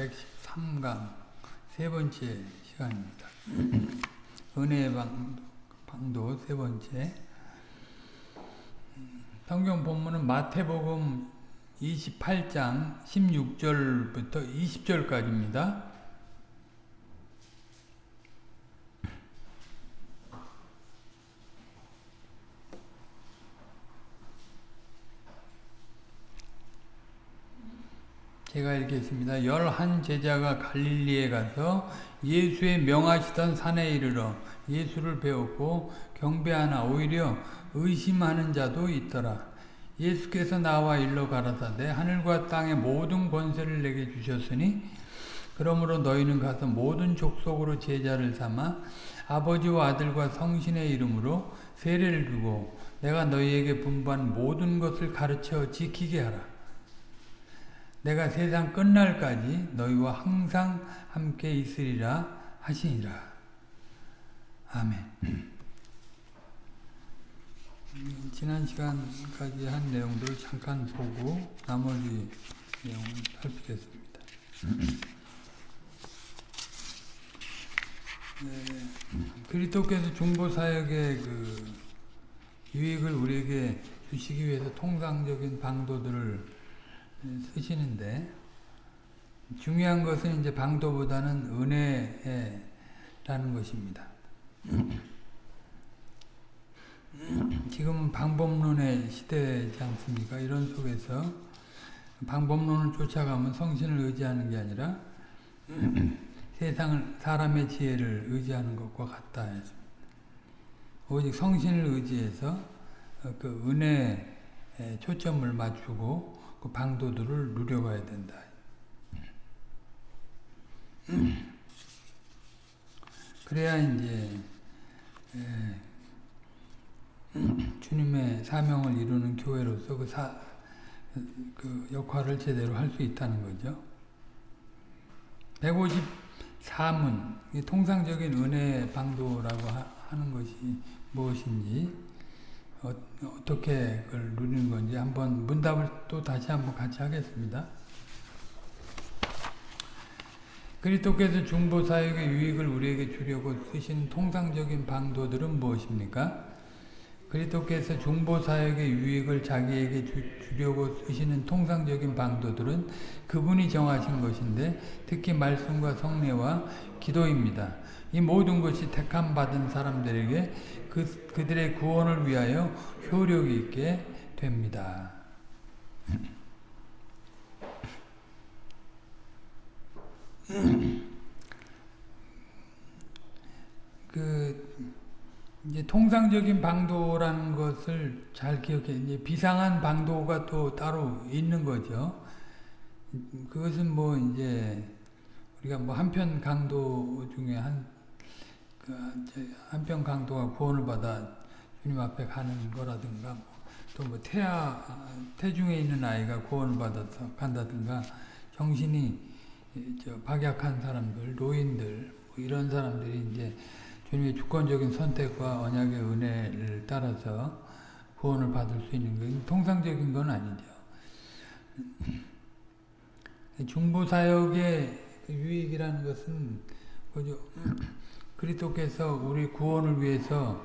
113강 세 번째 시간입니다. 은혜의 방, 방도 세 번째 성경 본문은 마태복음 28장 16절부터 20절까지입니다. 제가 읽겠습니다. 열한 제자가 갈릴리에 가서 예수의 명하시던 산에 이르러 예수를 배웠고 경배하나 오히려 의심하는 자도 있더라. 예수께서 나와 일러 가라사대 하늘과 땅의 모든 권세를 내게 주셨으니 그러므로 너희는 가서 모든 족속으로 제자를 삼아 아버지와 아들과 성신의 이름으로 세례를 주고 내가 너희에게 분부한 모든 것을 가르쳐 지키게 하라. 내가 세상 끝날까지 너희와 항상 함께 있으리라 하시니라. 아멘. 지난 시간까지 한 내용들을 잠깐 보고 나머지 내용을 살피겠습니다. 네, 그리스도께서 중보사역의 그 유익을 우리에게 주시기 위해서 통상적인 방도들을 쓰시는데 중요한 것은 이제 방도보다는 은혜라는 것입니다. 지금은 방법론의 시대지 않습니까? 이런 속에서 방법론을 쫓아가면 성신을 의지하는 게 아니라 세상을 사람의 지혜를 의지하는 것과 같다 했습니다. 오직 성신을 의지해서 그 은혜에 초점을 맞추고 그 방도들을 누려가야 된다. 그래야 이제 주님의 사명을 이루는 교회로서 그, 사, 그 역할을 제대로 할 수 있다는 거죠. 154문, 통상적인 은혜 방도라고 하는 것이 무엇인지 어, 떻게 그걸 누리는 건지 한번 문답을 또 다시 한번 같이 하겠습니다. 그리스도께서 중보사역의 유익을 우리에게 주려고 쓰신 통상적인 방도들은 무엇입니까? 그리스도께서 중보사역의 유익을 자기에게 주, 려고 쓰시는 통상적인 방도들은 그분이 정하신 것인데 특히 말씀과 성례와 기도입니다. 이 모든 것이 택함 받은 사람들에게 그, 그들의 구원을 위하여 효력이 있게 됩니다. 그 이제 통상적인 방도라는 것을 잘 기억해. 이제 비상한 방도가 또 따로 있는 거죠. 그것은 뭐 이제 우리가 뭐 한편 강도 중에 한그 한편 강도가 구원을 받아 주님 앞에 가는 거라든가 뭐 또뭐 태아 태중에 있는 아이가 구원을 받아서 간다든가 정신이 저 박약한 사람들, 노인들 뭐 이런 사람들이 이제 주님의 주권적인 선택과 언약의 은혜를 따라서 구원을 받을 수 있는 건 통상적인 건 아니죠. 중보 사역의 유익이라는 것은 그죠. 그리스도께서 우리 구원을 위해서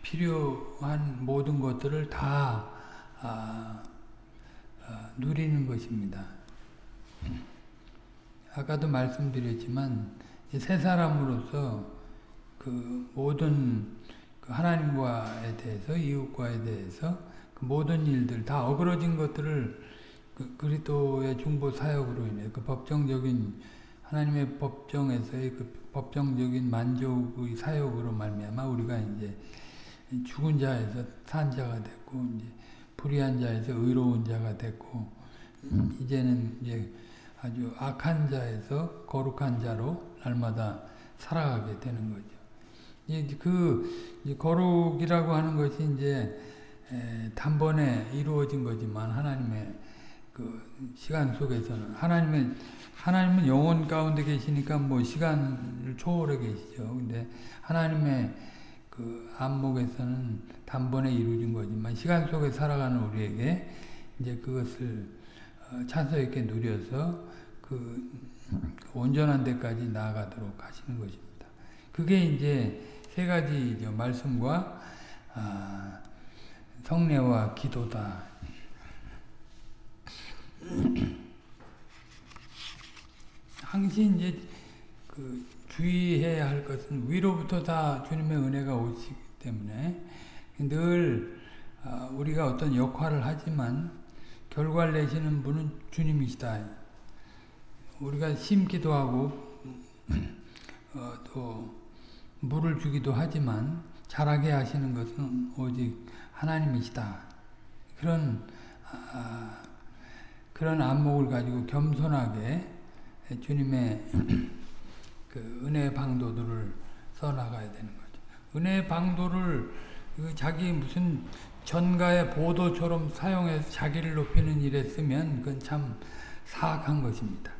필요한 모든 것들을 다 아, 아, 누리는 것입니다. 아까도 말씀드렸지만 새 사람으로서 그 모든 그 하나님과에 대해서 이웃과에 대해서 그 모든 일들 다 어그러진 것들을 그 그리스도의 중보 사역으로 인해 그 법정적인 하나님의 법정에서의 그 법정적인 만족의 사역으로 말미암아 우리가 이제 죽은 자에서 산 자가 됐고 이제 불의한 자에서 의로운 자가 됐고 음. 이제는 이제 아주 악한 자에서 거룩한 자로 날마다 살아가게 되는 거죠. 이제 그 이제 거룩이라고 하는 것이 이제 단번에 이루어진 거지만 하나님의 그 시간 속에서는 하나님의 하나님은 영혼 가운데 계시니까 뭐 시간 을 초월해 계시죠. 근데 하나님의 그 안목에서는 단번에 이루어진 거지만 시간 속에 살아가는 우리에게 이제 그것을 어, 찬서 있게 누려서 그 온전한 데까지 나아가도록 하시는 것입니다. 그게 이제 세 가지죠. 말씀과 아, 성례와 기도다. 항시 이제 그 주의해야 할 것은 위로부터 다 주님의 은혜가 오시기 때문에 늘 아, 우리가 어떤 역할을 하지만 결과를 내시는 분은 주님이시다. 우리가 심기도 하고 어, 또 물을 주기도 하지만 자라게 하시는 것은 오직 하나님이시다. 그런 아, 그런 안목을 가지고 겸손하게 주님의 그 은혜 방도들을 써나가야 되는 거죠. 은혜 방도를 그 자기 무슨 전가의 보도처럼 사용해서 자기를 높이는 일에 쓰면 그건 참 사악한 것입니다.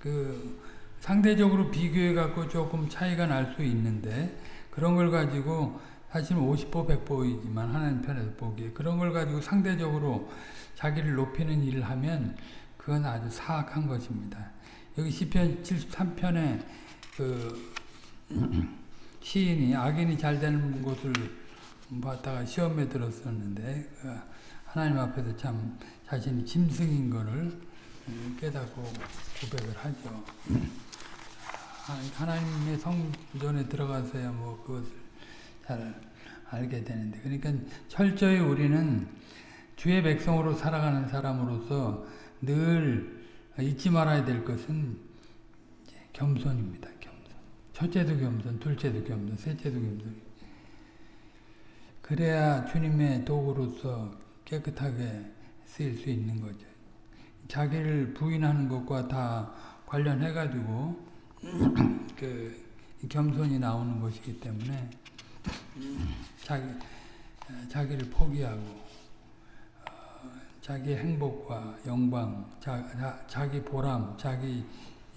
그 상대적으로 비교해 갖고 조금 차이가 날 수 있는데 그런 걸 가지고 사실 50보 100보이지만 하나님 편에서 보기에 그런 걸 가지고 상대적으로 자기를 높이는 일을 하면 그건 아주 사악한 것입니다. 여기 시편 73편에 그 시인이 악인이 잘 되는 곳을 봤다가 시험에 들었었는데 그 하나님 앞에서 참 자신이 짐승인 거를 깨닫고 고백을 하죠. 하나님의 성전에 들어가서야 뭐 그것을 잘 알게 되는데 그러니까 철저히 우리는 주의 백성으로 살아가는 사람으로서 늘 잊지 말아야 될 것은 겸손입니다. 겸손. 첫째도 겸손, 둘째도 겸손, 셋째도 겸손. 그래야 주님의 도구로서 깨끗하게 쓰일 수 있는 거죠. 자기를 부인하는 것과 다 관련해 가지고 그 겸손이 나오는 것이기 때문에 자기 자기를 포기하고 어, 자기 행복과 영광, 자, 자, 기 보람, 자기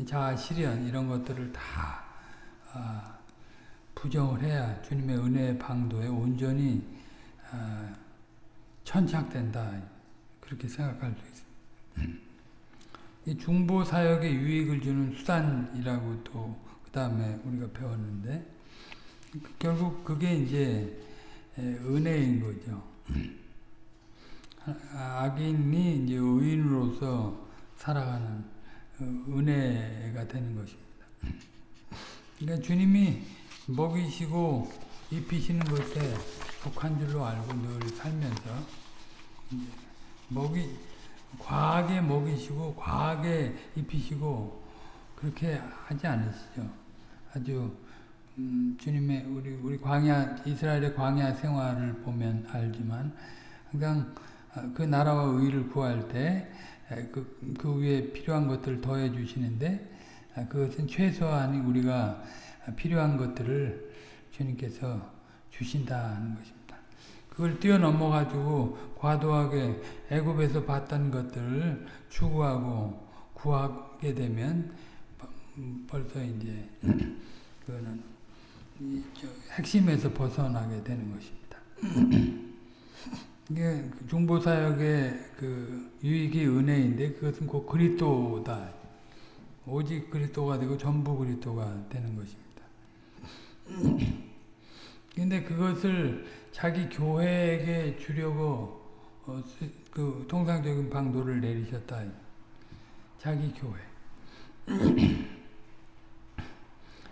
자아 실현 이런 것들을 다 어, 부정을 해야 주님의 은혜의 방도에 온전히 어, 천착된다 그렇게 생각할 수 있습니다. 이 중보 사역에 유익을 주는 수단이라고 또 그 다음에 우리가 배웠는데 결국 그게 이제 은혜인 거죠. 악인이 이제 의인으로서 살아가는 은혜가 되는 것입니다. 그러니까 주님이 먹이시고 입히시는 것에 속한 줄로 알고 늘 살면서 먹이 과하게 먹이시고 과하게 입히시고 그렇게 하지 않으시죠. 아주 음, 주님의 우리 우리 광야 이스라엘의 광야 생활을 보면 알지만 항상 그 나라와 의를 구할 때 그 그 위에 필요한 것들을 더해 주시는데 그것은 최소한이 우리가 필요한 것들을 주님께서 주신다는 것입니다. 그걸 뛰어넘어 가지고 과도하게 애굽에서 봤던 것들을 추구하고 구하게 되면 벌써 이제 그거는 핵심에서 벗어나게 되는 것입니다. 이게 중보 사역의 그 유익이 은혜인데 그것은 곧 그리스도다. 오직 그리스도가 되고 전부 그리스도가 되는 것입니다. 근데 그것을 자기 교회에게 주려고 어, 그 통상적인 방도를 내리셨다. 자기 교회.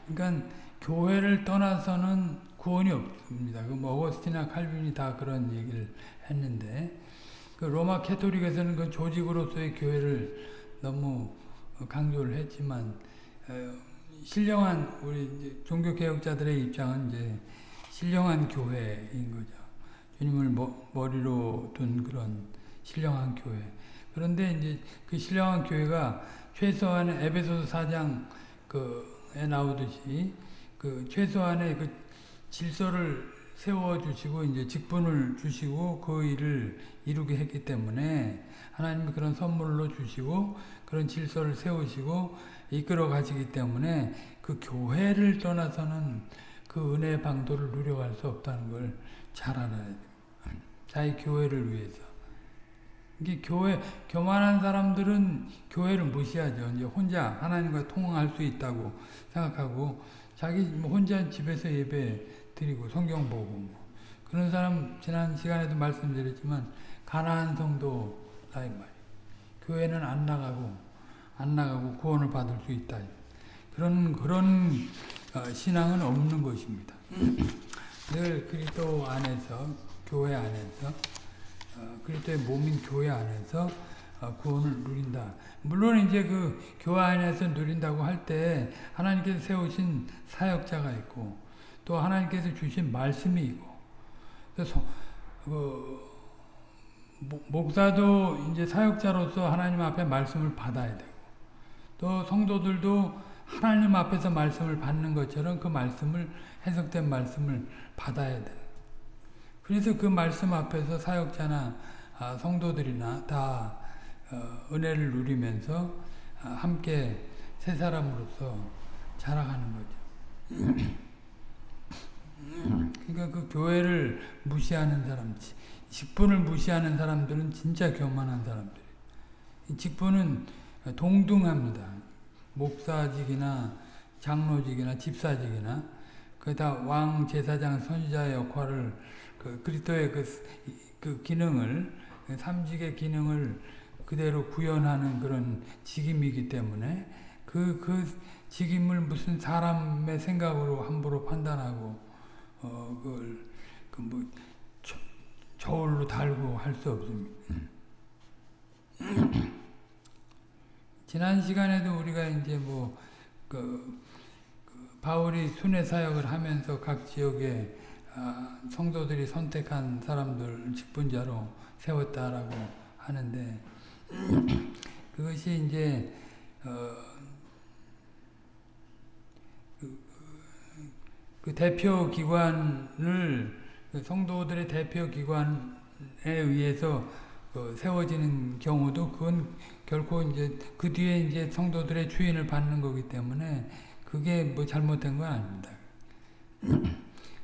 그러니까 교회를 떠나서는 구원이 없습니다. 그 어거스티나 칼빈이 다 그런 얘기를 했는데 그 로마 캐토릭에서는 그 조직으로서의 교회를 너무 강조를 했지만 어, 신령한 우리 종교 개혁자들의 입장은 이제 신령한 교회인 거죠. 주님을 머리로 둔 그런 신령한 교회. 그런데 이제 그 신령한 교회가 최소한의 에베소서 4장 그에 나오듯이 그 최소한의 그 질서를 세워 주시고 이제 직분을 주시고 그 일을 이루게 했기 때문에 하나님이 그런 선물로 주시고 그런 질서를 세우시고 이끌어 가시기 때문에 그 교회를 떠나서는 그 은혜의 방도를 누려갈 수 없다는 걸 잘 알아야 돼요. 자기 교회를 위해서. 이게 교회 교만한 사람들은 교회를 무시하죠. 이제 혼자 하나님과 통화할 수 있다고 생각하고 자기 뭐 혼자 집에서 예배 드리고 성경 보고 뭐 그런 사람 지난 시간에도 말씀드렸지만 가난한 성도다 이 말. 교회는 안 나가고 안 나가고 구원을 받을 수 있다. 그런 그런 어, 신앙은 없는 것입니다. 늘 그리스도 안에서 교회 안에서 어, 그리스도의 몸인 교회 안에서 어, 구원을 누린다. 물론 이제 그 교회 안에서 누린다고 할 때 하나님께서 세우신 사역자가 있고 또 하나님께서 주신 말씀이 있고 그래서 그 목사도 이제 사역자로서 하나님 앞에 말씀을 받아야 되고 또 성도들도 하나님 앞에서 말씀을 받는 것처럼 그 말씀을 해석된 말씀을 받아야 돼. 그래서 그 말씀 앞에서 사역자나 아, 성도들이나 다 어, 은혜를 누리면서 아, 함께 새 사람으로서 자라가는 거죠. 그러니까 그 교회를 무시하는 사람, 직분을 무시하는 사람들은 진짜 교만한 사람들. 직분은 동등합니다. 목사직이나 장로직이나 집사직이나 그 다 왕 제사장 선지자의 역할을 그 그리스도의 그, 그 기능을 그 삼직의 기능을 그대로 구현하는 그런 직임이기 때문에 그, 그 직임을 무슨 사람의 생각으로 함부로 판단하고, 어, 그걸, 그 뭐, 저울로 달고 할 수 없습니다. 지난 시간에도 우리가 이제 뭐, 그, 그 바울이 순회 사역을 하면서 각 지역에 아, 성도들이 선택한 사람들 직분자로 세웠다라고 하는데, 그것이 이제, 어, 그 대표 기관을 그 성도들의 대표 기관에 의해서 그 세워지는 경우도 그건 결코 이제 그 뒤에 이제 성도들의 주인을 받는 거기 때문에 그게 뭐 잘못된 건 아닙니다.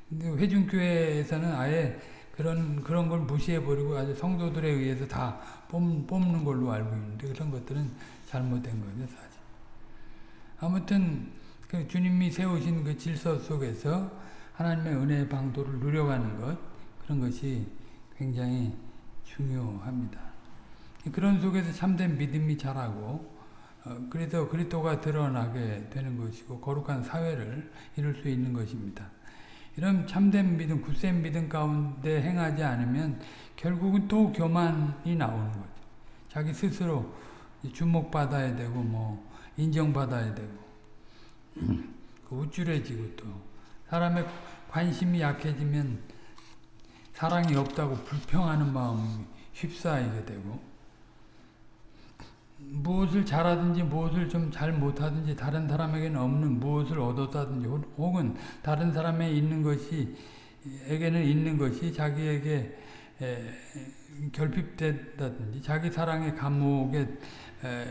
근데 회중교회에서는 아예 그런 그런 걸 무시해 버리고 아주 성도들에 의해서 다 뽑, 뽑는 걸로 알고 있는데 그런 것들은 잘못된 거죠 사실. 아무튼 그 주님이 세우신 그 질서 속에서 하나님의 은혜의 방도를 누려가는 것 그런 것이 굉장히 중요합니다. 그런 속에서 참된 믿음이 자라고 어, 그래서 그리스도가 드러나게 되는 것이고 거룩한 사회를 이룰 수 있는 것입니다. 이런 참된 믿음, 굳센 믿음 가운데 행하지 않으면 결국은 또 교만이 나오는 거죠. 자기 스스로 주목받아야 되고 뭐 인정받아야 되고 그 우쭐해지고 또 사람의 관심이 약해지면 사랑이 없다고 불평하는 마음이 휩싸이게 되고 무엇을 잘하든지 무엇을 좀 잘 못하든지 다른 사람에게는 없는 무엇을 얻었다든지 혹은 다른 사람에 있는 것이 에게는 있는 것이 자기에게 에, 결핍됐다든지 자기 사랑의 감옥에 에,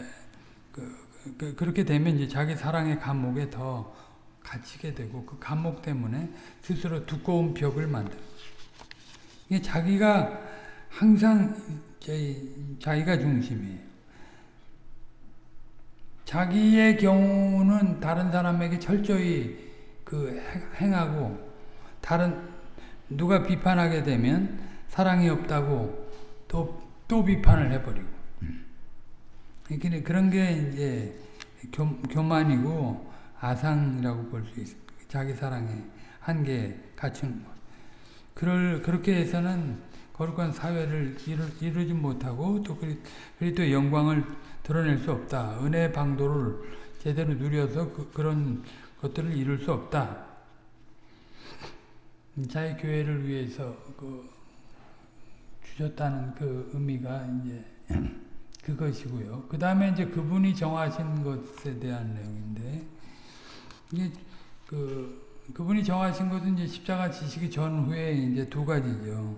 그, 그, 그렇게 되면 이제 자기 사랑의 감옥에 더 갇히게 되고 그 감옥 때문에 스스로 두꺼운 벽을 만들. 이게 자기가 항상 자기가 중심이에요. 자기의 경우는 다른 사람에게 철저히 그 행하고 다른 누가 비판하게 되면 사랑이 없다고 또, 또 비판을 해버리고. 그런 게 이제 교, 교만이고 아상이라고 볼 수 있습니다. 자기 사랑에 한계 갖춘 것. 그럴, 그렇게 해서는 거룩한 사회를 이루, 이루지 못하고 또 그리스도의 영광을 드러낼 수 없다. 은혜 방도를 제대로 누려서 그, 런 것들을 이룰 수 없다. 자기 교회를 위해서 그 주셨다는 그 의미가 이제 그것이고요. 그 다음에 이제 그분이 정하신 것에 대한 내용인데, 이게 그, 그분이 정하신 것은 이제 십자가 지시기 전후에 이제 두 가지죠.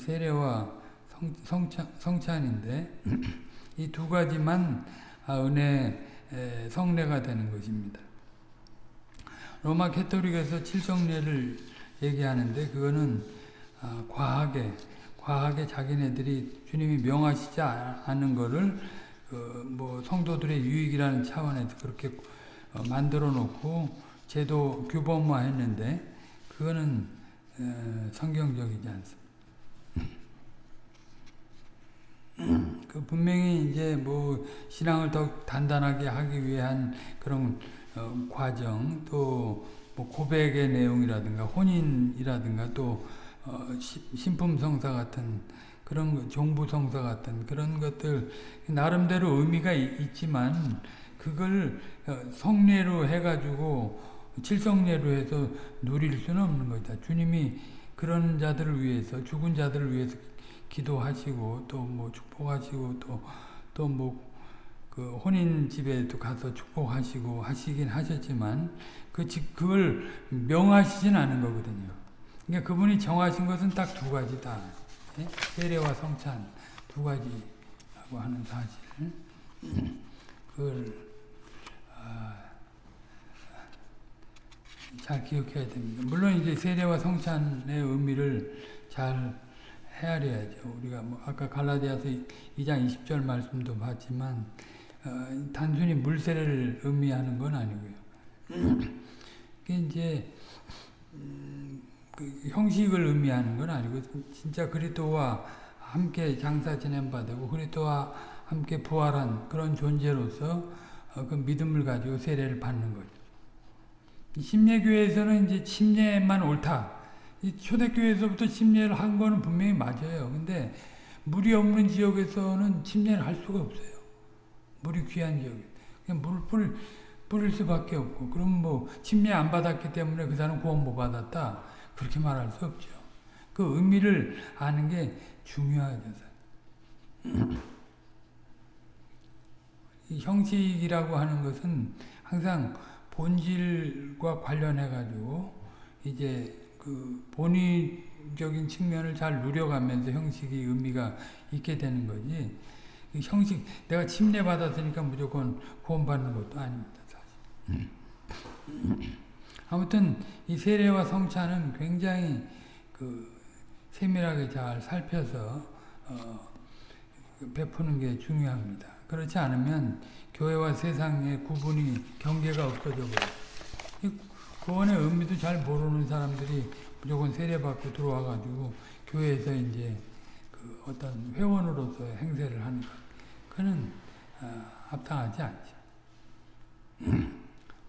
세례와 성, 성찬, 성찬인데, 이 두 가지만 아, 은혜 성례가 되는 것입니다. 로마 캐토릭에서 칠성례를 얘기하는데 그거는 아, 과하게 과하게 자기네들이 주님이 명하시지 아- 않은 거를 어, 뭐 성도들의 유익이라는 차원에서 그렇게 어, 만들어 놓고 제도 규범화 했는데 그거는 어, 성경적이지 않습니다. 그 분명히 이제 뭐 신앙을 더 단단하게 하기 위한 그런 어, 과정 또 뭐 고백의 내용이라든가 혼인이라든가 또 어, 시- 신품성사 같은 그런 거, 종부성사 같은 그런 것들 나름대로 의미가 이- 있지만 그걸 어, 성례로 해가지고 칠성례로 해서 누릴 수는 없는 거다. 주님이 그런 자들을 위해서 죽은 자들을 위해서 기도하시고 또 뭐 축복하시고 또 또 뭐 그 혼인 집에도 가서 축복하시고 하시긴 하셨지만 그 지- 그걸 명하시진 않은 거거든요. 그러니까 그분이 정하신 것은 딱 두 가지다. 예? 세례와 성찬 두 가지라고 하는 사실. 그걸 아, 잘 기억해야 됩니다. 물론 이제 세례와 성찬의 의미를 잘 헤아려야죠. 우리가 뭐 아까 갈라디아서 2장 20절 말씀도 봤지만 어, 단순히 물세례를 의미하는 건 아니고요. 그게 이제 음, 그 형식을 의미하는 건 아니고 진짜 그리스도와 함께 장사 지낸 바 되고 그리스도와 함께 부활한 그런 존재로서 어, 그 믿음을 가지고 세례를 받는 거죠. 이 심례교회에서는 이제 침례만 옳다. 이 초대교회에서부터 침례를 한 거는 분명히 맞아요. 근데 물이 없는 지역에서는 침례를 할 수가 없어요. 물이 귀한 지역에. 그냥 물을 뿌릴, 뿌릴 수밖에 없고. 그럼 뭐 침례 안 받았기 때문에 그 사람 구원 못 받았다. 그렇게 말할 수 없죠. 그 의미를 아는 게 중요하죠. 이 형식이라고 하는 것은 항상 본질과 관련해 가지고 이제 그 본의적인 측면을 잘 누려가면서 형식이 의미가 있게 되는 거지. 이 형식 내가 침례 받았으니까 무조건 구원받는 것도 아닙니다. 사실. 아무튼 이 세례와 성찬은 굉장히 그 세밀하게 잘 살펴서 어, 베푸는 게 중요합니다. 그렇지 않으면 교회와 세상의 구분이 경계가 없어져 버려요. 구원의 의미도 잘 모르는 사람들이 무조건 세례받고 들어와가지고 교회에서 이제 그 어떤 회원으로서 행세를 하는 것. 그는 어, 합당하지 않죠.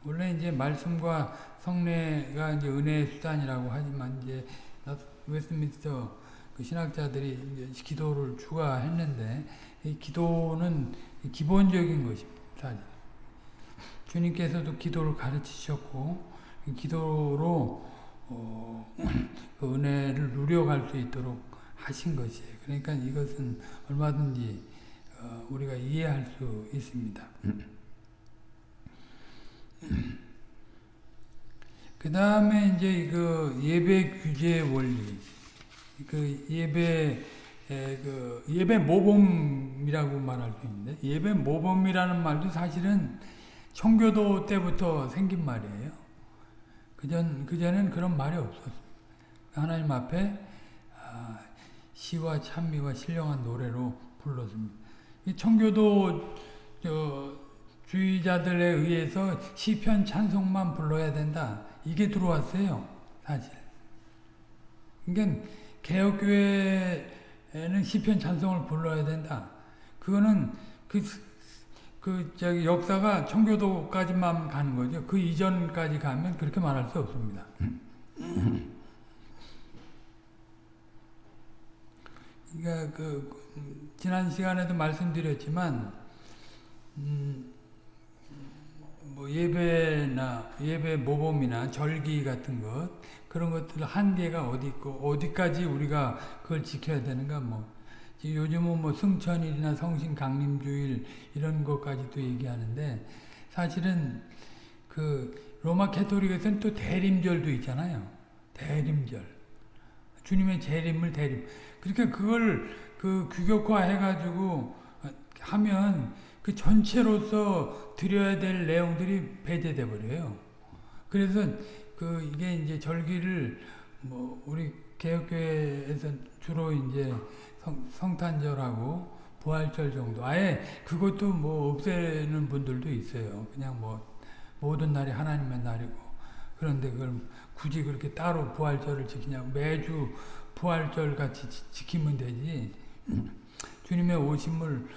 원래 이제 말씀과 성례가 이제 은혜의 수단이라고 하지만 이제 웨스트민스터 그 신학자들이 이제 기도를 추가했는데 이 기도는 기본적인 것입니다. 주님께서도 기도를 가르치셨고 기도로 어, 그 은혜를 누려갈 수 있도록 하신 것이에요. 그러니까 이것은 얼마든지 어, 우리가 이해할 수 있습니다. 그 다음에 이제 그 예배 규제 원리, 그 예배 그 예배 모범이라고 말할 수 있는데 예배 모범이라는 말도 사실은 청교도 때부터 생긴 말이에요. 그전 그전엔 그런 말이 없었어요. 하나님 앞에 아, 시와 찬미와 신령한 노래로 불렀습니다. 이 청교도 저 주의자들에 의해서 시편 찬송만 불러야 된다. 이게 들어왔어요. 사실. 그러니까 개혁교회에는 시편 찬송을 불러야 된다. 그거는 그, 그, 저기, 역사가 청교도까지만 가는 거죠. 그 이전까지 가면 그렇게 말할 수 없습니다. 그러니까 그, 지난 시간에도 말씀드렸지만, 음, 뭐 예배나 예배 모범이나 절기 같은 것 그런 것들 한계가 어디 있고 어디까지 우리가 그걸 지켜야 되는가 뭐. 요즘은 뭐 승천일이나 성신 강림주일 이런 것까지도 얘기하는데 사실은 그 로마 캐토릭에서는 또 대림절도 있잖아요. 대림절. 주님의 재림을 대림. 그러니까 그걸 그 규격화 해가지고 하면 그 전체로서 드려야 될 내용들이 배제돼 버려요. 그래서 그 이게 이제 절기를 뭐 우리 개혁교회에서 주로 이제 성, 성탄절하고 부활절 정도. 아예 그것도 뭐 없애는 분들도 있어요. 그냥 뭐 모든 날이 하나님의 날이고. 그런데 그걸 굳이 그렇게 따로 부활절을 지키냐고 매주 부활절 같이 지, 키면 되지. 주님의 오심을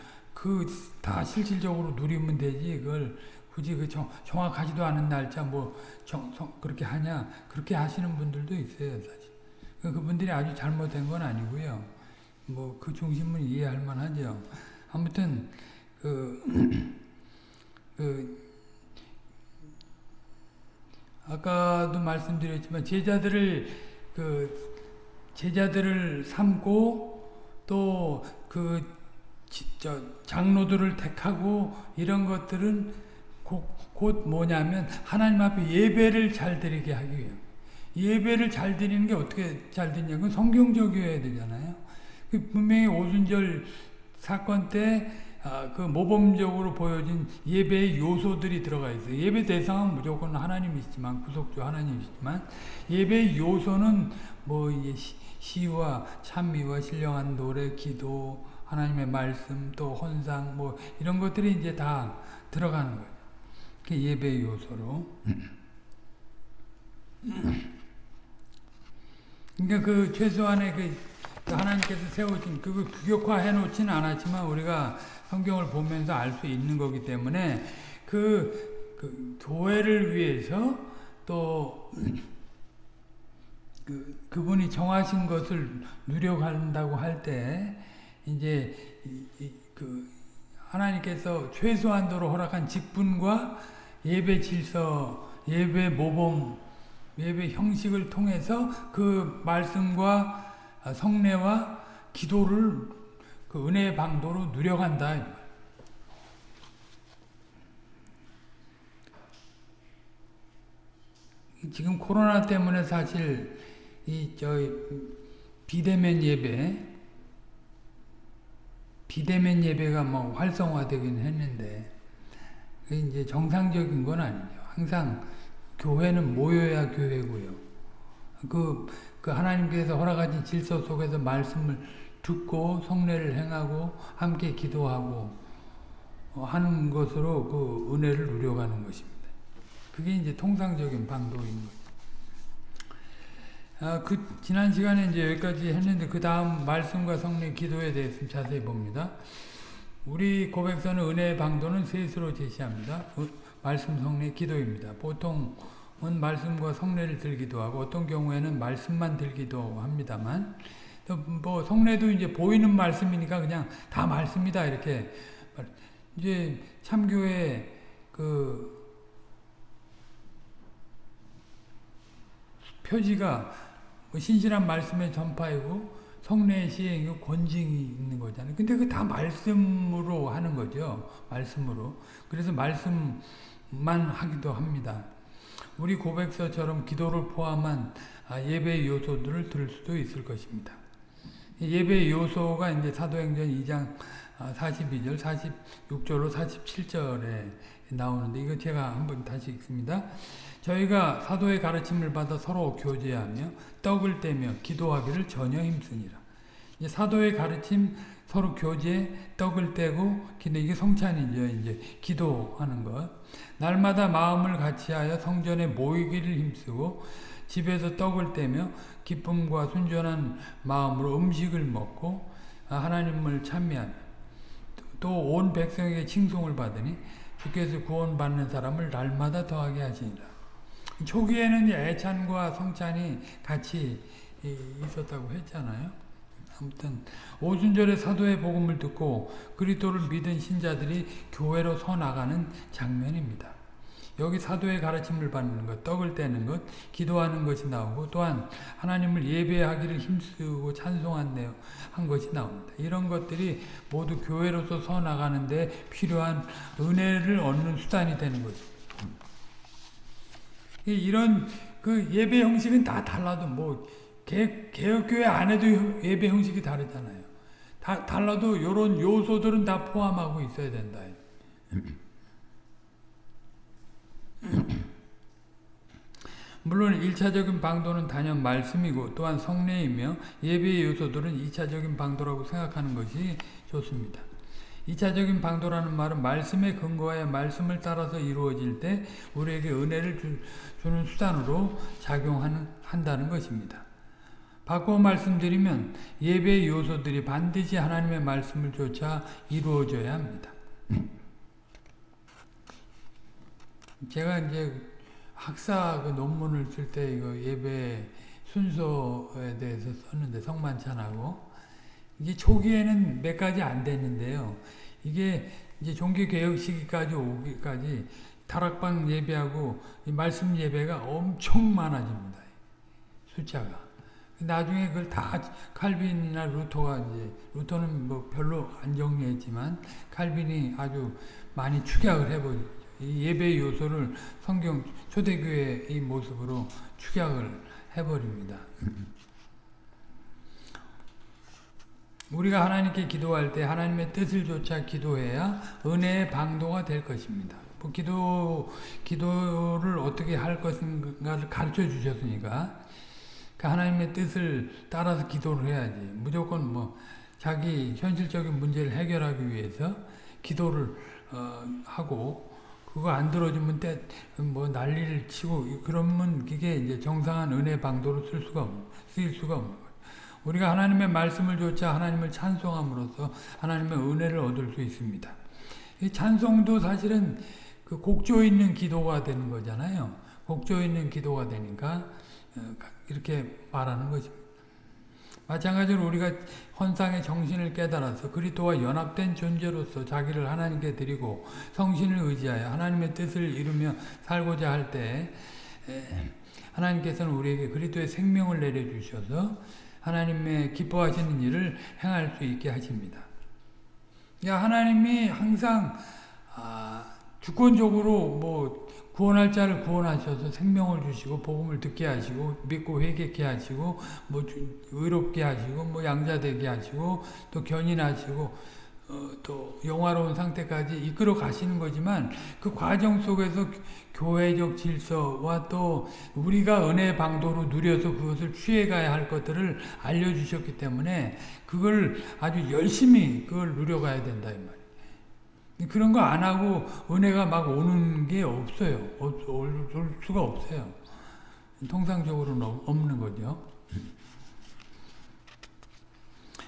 그 다 실질적으로 누리면 되지. 그걸 굳이 그 정, 정확하지도 않은 날짜 뭐 정, 정, 그렇게 하냐. 그렇게 하시는 분들도 있어요 사실. 그, 그분들이 아주 잘못된 건 아니고요. 뭐 그 중심은 이해할 만하죠. 아무튼 그, 그 아까도 말씀드렸지만 제자들을 그 제자들을 삼고 또그 장로들을 택하고 이런 것들은 곧, 곧 뭐냐면 하나님 앞에 예배를 잘 드리게 하기 위해 예배를 잘 드리는 게 어떻게 잘 드냐면 성경적이어야 되잖아요. 그 분명히 오순절 사건 때그 아, 모범적으로 보여진 예배의 요소들이 들어가 있어요. 예배 대상은 무조건 하나님이시지만 구속주 하나님이시지만 예배의 요소는 뭐 시와 찬미와 신령한 노래, 기도, 하나님의 말씀, 또 헌상 뭐 이런 것들이 이제 다 들어가는 거예요. 그 예배 요소로. 그러니까 그 최소한의 그, 그 하나님께서 세우신 그걸 규격화해 놓지는 않았지만 우리가 성경을 보면서 알 수 있는 거기 때문에 그, 그 교회를 위해서 또 그, 그분이 정하신 것을 누려간다고 할 때 이제 그 하나님께서 최소한도로 허락한 직분과 예배 질서, 예배 모범, 예배 형식을 통해서 그 말씀과 성례와 기도를 그 은혜의 방도로 누려간다. 지금 코로나 때문에 사실 이 저 비대면 예배 비대면 예배가 뭐 활성화되긴 했는데 이제 정상적인 건 아니죠. 항상 교회는 모여야 교회고요. 그, 그 하나님께서 허락하신 질서 속에서 말씀을 듣고 성례를 행하고 함께 기도하고 하는 것으로 그 은혜를 누려가는 것입니다. 그게 이제 통상적인 방도인 거죠. 아, 그 지난 시간에 이제 여기까지 했는데 그 다음 말씀과 성례 기도에 대해서 자세히 봅니다. 우리 고백서는 은혜의 방도는 셋으로 제시합니다. 말씀, 성례, 기도입니다. 보통은 말씀과 성례를 들기도 하고 어떤 경우에는 말씀만 들기도 합니다만 뭐 성례도 이제 보이는 말씀이니까 그냥 다 말씀이다 이렇게 이제 참교회 그 표지가 뭐 신실한 말씀의 전파이고 성례의 시행이 권징이 있는 거잖아요. 근데 그 다 말씀으로 하는 거죠. 말씀으로. 그래서 말씀만 하기도 합니다. 우리 고백서처럼 기도를 포함한 아, 예배의 요소들을 들을 수도 있을 것입니다. 예배의 요소가 이제 사도행전 2장 42절, 46절로 47절에 나오는데 이거 제가 한번 다시 읽습니다. 저희가 사도의 가르침을 받아 서로 교제하며 떡을 떼며 기도하기를 전혀 힘쓰니라. 사도의 가르침 서로 교제, 떡을 떼고 기도 이게 성찬이죠. 이제 기도하는 것. 날마다 마음을 같이하여 성전에 모이기를 힘쓰고 집에서 떡을 떼며 기쁨과 순전한 마음으로 음식을 먹고 하나님을 찬미하며 또 온 백성에게 칭송을 받으니 주께서 구원받는 사람을 날마다 더하게 하시니라. 초기에는 애찬과 성찬이 같이 있었다고 했잖아요. 아무튼 오순절에 사도의 복음을 듣고 그리스도를 믿은 신자들이 교회로 서 나가는 장면입니다. 여기 사도의 가르침을 받는 것, 떡을 떼는 것, 기도하는 것이 나오고 또한 하나님을 예배하기를 힘쓰고 찬송한 내용 한 것이 나옵니다. 이런 것들이 모두 교회로서 서 나가는데 필요한 은혜를 얻는 수단이 되는 것입니다. 이런 그 예배 형식은 다 달라도 뭐 개, 개혁교회 안에도 예배 형식이 다르잖아요. 다 달라도 이런 요소들은 다 포함하고 있어야 된다. 물론 1차적인 방도는 단연 말씀이고 또한 성례이며 예배의 요소들은 2차적인 방도라고 생각하는 것이 좋습니다. 2차적인 방도라는 말은 말씀에 근거하여 말씀을 따라서 이루어질 때 우리에게 은혜를 주, 는 수단으로 작용한다는 것입니다. 바꿔 말씀드리면 예배의 요소들이 반드시 하나님의 말씀을 쫓아 이루어져야 합니다. 제가 이제 학사 그 논문을 쓸 때 이거 예배 순서에 대해서 썼는데 성만찬하고 이게 초기에는 몇 가지 안 됐는데요. 이게 이제 종교 개혁 시기까지 오기까지 다락방 예배하고 말씀 예배가 엄청 많아집니다. 숫자가. 나중에 그걸 다 칼빈이나 루터가 이제 루터는 뭐 별로 안 정리했지만 칼빈이 아주 많이 축약을. 이 예배 요소를 성경 초대교회의 모습으로 축약을 해버립니다. 우리가 하나님께 기도할 때 하나님의 뜻을 쫓아 기도해야 은혜의 방도가 될 것입니다. 뭐 기도, 기도를 어떻게 할 것인가를 가르쳐 주셨으니까 그 하나님의 뜻을 따라서 기도를 해야지. 무조건 뭐 자기 현실적인 문제를 해결하기 위해서 기도를 어, 하고 그거 안 들어주면 때 뭐 난리를 치고 그러면 그게 이제 정상한 은혜 방도로 쓸 수가 쓰일 수가 거예요. 우리가 하나님의 말씀을 좇아 하나님을 찬송함으로써 하나님의 은혜를 얻을 수 있습니다. 이 찬송도 사실은 그 곡조 있는 기도가 되는 거잖아요. 곡조 있는 기도가 되니까 어, 이렇게 말하는 것입니다. 마찬가지로 우리가 헌상의 정신을 깨달아서 그리스도와 연합된 존재로서 자기를 하나님께 드리고 성신을 의지하여 하나님의 뜻을 이루며 살고자 할 때 하나님께서는 우리에게 그리스도의 생명을 내려 주셔서 하나님의 기뻐하시는 일을 행할 수 있게 하십니다. 하나님이 항상 아, 주권적으로 뭐 구원할 자를 구원하셔서 생명을 주시고 복음을 듣게 하시고 믿고 회개케 하시고 뭐 의롭게 하시고 뭐 양자 되게 하시고 또 견인하시고 어, 또 영화로운 상태까지 이끌어 가시는 거지만 그 과정 속에서 교회적 질서와 또 우리가 은혜 방도로 누려서 그것을 취해가야 할 것들을 알려주셨기 때문에 그걸 아주 열심히 그걸 누려가야 된다 이 말이에요. 그런 거 안 하고 은혜가 막 오는 게 없어요. 올 수가 없어요. 통상적으로는 없는 거죠.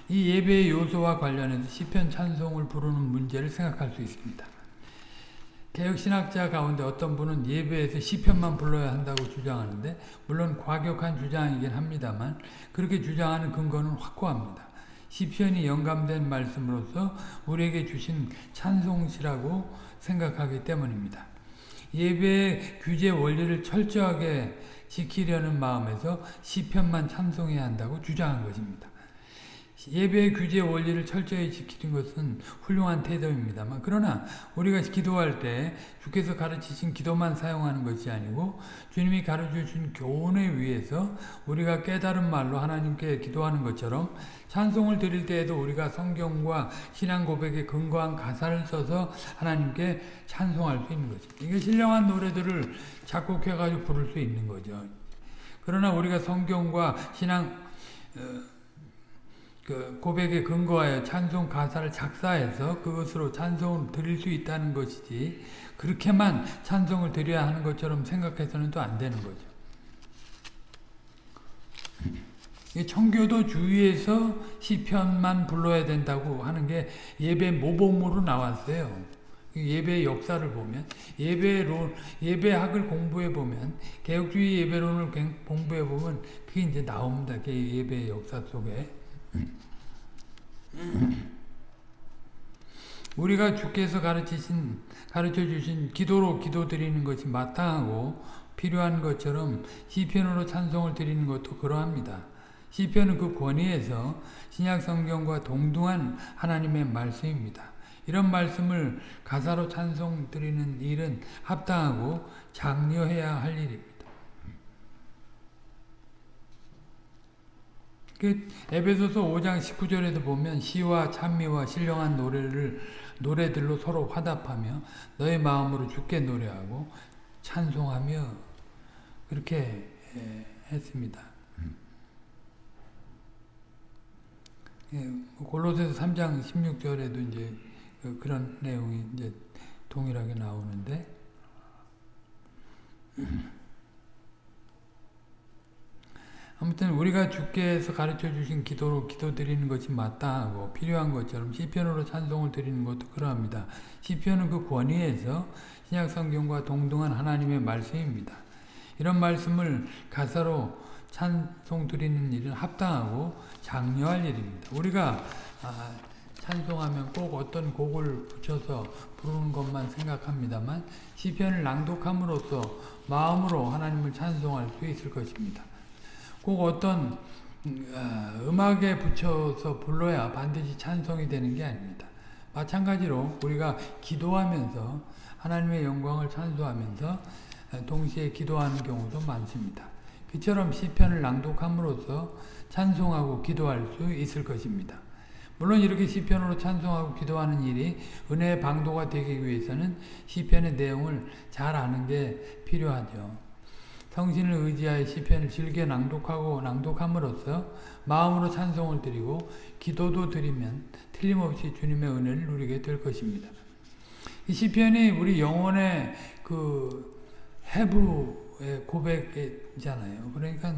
이 예배의 요소와 관련해서 시편 찬송을 부르는 문제를 생각할 수 있습니다. 개혁신학자 가운데 어떤 분은 예배에서 시편만 불러야 한다고 주장하는데 물론 과격한 주장이긴 합니다만 그렇게 주장하는 근거는 확고합니다. 시편이 영감된 말씀으로서 우리에게 주신 찬송시라고 생각하기 때문입니다. 예배의 규제 원리를 철저하게 지키려는 마음에서 시편만 찬송해야 한다고 주장한 것입니다. 예배의 규제 원리를 철저히 지키는 것은 훌륭한 태도입니다만 그러나 우리가 기도할 때 주께서 가르치신 기도만 사용하는 것이 아니고 주님이 가르쳐주신 교훈에 의해서 우리가 깨달은 말로 하나님께 기도하는 것처럼 찬송을 드릴 때에도 우리가 성경과 신앙 고백에 근거한 가사를 써서 하나님께 찬송할 수 있는 거죠. 이게 신령한 노래들을 작곡해가지고 부를 수 있는 거죠. 그러나 우리가 성경과 신앙 어, 그 고백에 근거하여 찬송 가사를 작사해서 그것으로 찬송을 드릴 수 있다는 것이지 그렇게만 찬송을 드려야 하는 것처럼 생각해서는 또 안 되는 거죠. 청교도 주위에서 시편만 불러야 된다고 하는 게 예배 모범으로 나왔어요. 예배 역사를 보면 예배론 예배학을 공부해 보면 개혁주의 예배론을 공부해 보면 그게 이제 나옵니다. 예배 역사 속에. 우리가 주께서 가르치신 가르쳐 주신 기도로 기도 드리는 것이 마땅하고 필요한 것처럼 시편으로 찬송을 드리는 것도 그러합니다. 시편은 그 권위에서 신약 성경과 동등한 하나님의 말씀입니다. 이런 말씀을 가사로 찬송 드리는 일은 합당하고 장려해야 할 일입니다. 그 에베소서 5장 19절에도 보면 시와 찬미와 신령한 노래를 노래들로 서로 화답하며 너의 마음으로 주께 노래하고 찬송하며 그렇게 예, 했습니다. 예, 뭐 골로새서 3장 16절에도 이제 그, 그런 내용이 이제 동일하게 나오는데 아무튼 우리가 주께서 가르쳐 주신 기도로 기도 드리는 것이 마땅하고 필요한 것처럼 시편으로 찬송을 드리는 것도 그러합니다. 시편은 그 권위에서 신약 성경과 동등한 하나님의 말씀입니다. 이런 말씀을 가사로 찬송 드리는 일은 합당하고 장려할 일입니다. 우리가 아, 찬송하면 꼭 어떤 곡을 붙여서 부르는 것만 생각합니다만 시편을 낭독함으로써 마음으로 하나님을 찬송할 수 있을 것입니다. 꼭 어떤 음악에 붙여서 불러야 반드시 찬송이 되는 게 아닙니다. 마찬가지로 우리가 기도하면서 하나님의 영광을 찬송하면서 동시에 기도하는 경우도 많습니다. 그처럼 시편을 낭독함으로써 찬송하고 기도할 수 있을 것입니다. 물론 이렇게 시편으로 찬송하고 기도하는 일이 은혜의 방도가 되기 위해서는 시편의 내용을 잘 아는 게 필요하죠. 성신을 의지하여 시편을 즐겨 낭독하고 낭독함으로써 마음으로 찬송을 드리고 기도도 드리면 틀림없이 주님의 은혜를 누리게 될 것입니다. 이 시편이 우리 영혼의 그 해부의 고백이잖아요. 그러니까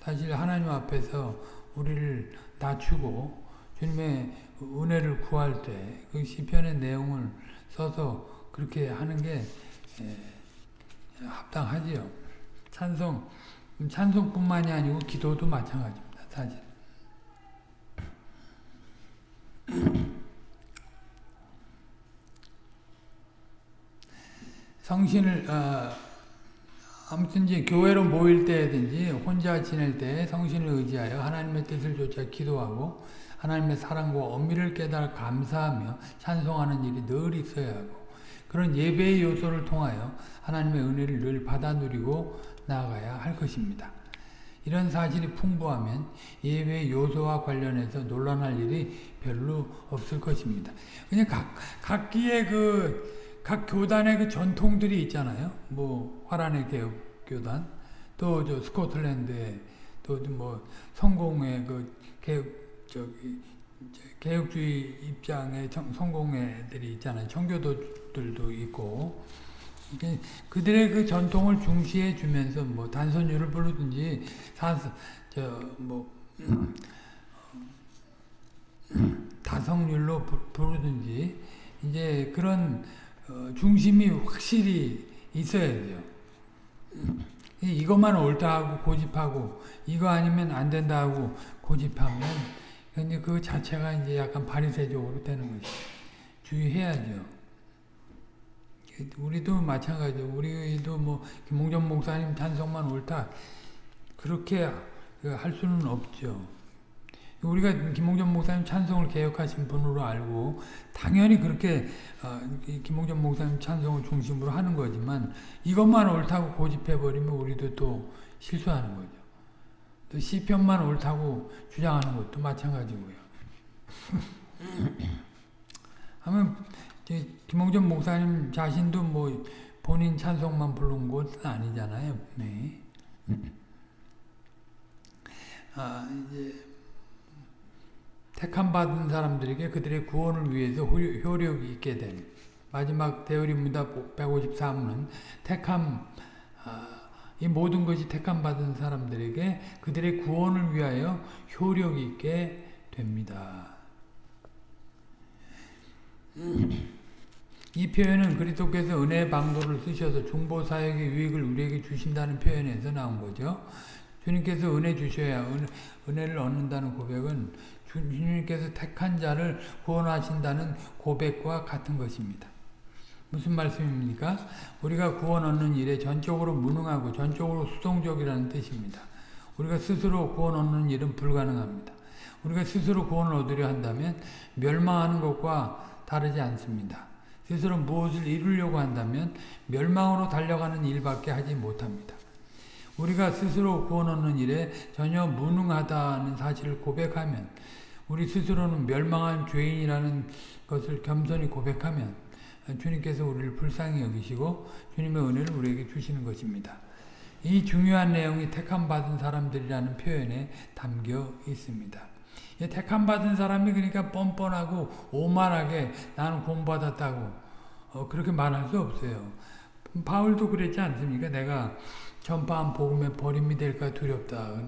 사실 하나님 앞에서 우리를 낮추고 주님의 은혜를 구할 때 그 시편의 내용을 써서 그렇게 하는 게 합당하지요. 찬송, 찬송뿐만이 아니고 기도도 마찬가지입니다. 사실. 성신을 어, 아무튼 이제 교회로 모일 때든지 혼자 지낼 때 성신을 의지하여 하나님의 뜻을 쫓아 기도하고 하나님의 사랑과 엄밀을 깨달아 감사하며 찬송하는 일이 늘 있어야 하고 그런 예배의 요소를 통하여 하나님의 은혜를 늘 받아 누리고 나아가야 할 것입니다. 이런 사실이 풍부하면 예배 요소와 관련해서 논란할 일이 별로 없을 것입니다. 그냥 각, 각기의 그, 각 교단의 그 전통들이 있잖아요. 뭐, 화란의 개혁 교단, 또 저 스코틀랜드의 또 뭐, 성공의 그 개혁, 저기, 개혁주의 입장의 성공회들이 있잖아요. 청교도들도 있고, 그들의 그 전통을 중시해 주면서 뭐 단선율을 부르든지 저뭐 다성률로 부르든지 이제 그런 어, 중심이 확실히 있어야 돼요. 이것만 옳다 하고 고집하고 이거 아니면 안 된다 하고 고집하면 근데 그 자체가 이제 약간 바리새적으로 되는 거죠. 주의해야죠. 우리도 마찬가지죠. 우리도 뭐 김홍전 목사님 찬송만 옳다 그렇게 그할 수는 없죠. 우리가 김홍전 목사님 찬송을 개혁하신 분으로 알고 당연히 그렇게 어, 김홍전 목사님 찬송을 중심으로 하는 거지만 이것만 옳다고 고집해버리면 우리도 또 실수하는 거죠. 또 시편만 옳다고 주장하는 것도 마찬가지고요. 하면 김홍전 목사님 자신도 뭐 본인 찬송만 부른 것은 아니잖아요. 네. 아, 이제 택함 받은 사람들에게 그들의 구원을 위해서 효력이 있게 된 마지막 대우리문답 153은 택함 아, 이 모든 것이 택함 받은 사람들에게 그들의 구원을 위하여 효력이 있게 됩니다. 이 표현은 그리스도께서 은혜의 방도를 쓰셔서 중보 사역의 유익을 우리에게 주신다는 표현에서 나온 거죠. 주님께서 은혜 주셔야 은, 은혜를 얻는다는 고백은 주님께서 택한 자를 구원하신다는 고백과 같은 것입니다. 무슨 말씀입니까? 우리가 구원 얻는 일에 전적으로 무능하고 전적으로 수동적이라는 뜻입니다. 우리가 스스로 구원 얻는 일은 불가능합니다. 우리가 스스로 구원을 얻으려 한다면 멸망하는 것과 다르지 않습니다. 스스로 무엇을 이루려고 한다면 멸망으로 달려가는 일밖에 하지 못합니다. 우리가 스스로 구원 얻는 일에 전혀 무능하다는 사실을 고백하면 우리 스스로는 멸망한 죄인이라는 것을 겸손히 고백하면 주님께서 우리를 불쌍히 여기시고 주님의 은혜를 우리에게 주시는 것입니다. 이 중요한 내용이 택함 받은 사람들이라는 표현에 담겨 있습니다. 택함 받은 사람이 그러니까 뻔뻔하고 오만하게 나는 공받았다고 어, 그렇게 말할 수 없어요. 바울도 그랬지 않습니까? 내가 전파한 복음에 버림이 될까 두렵다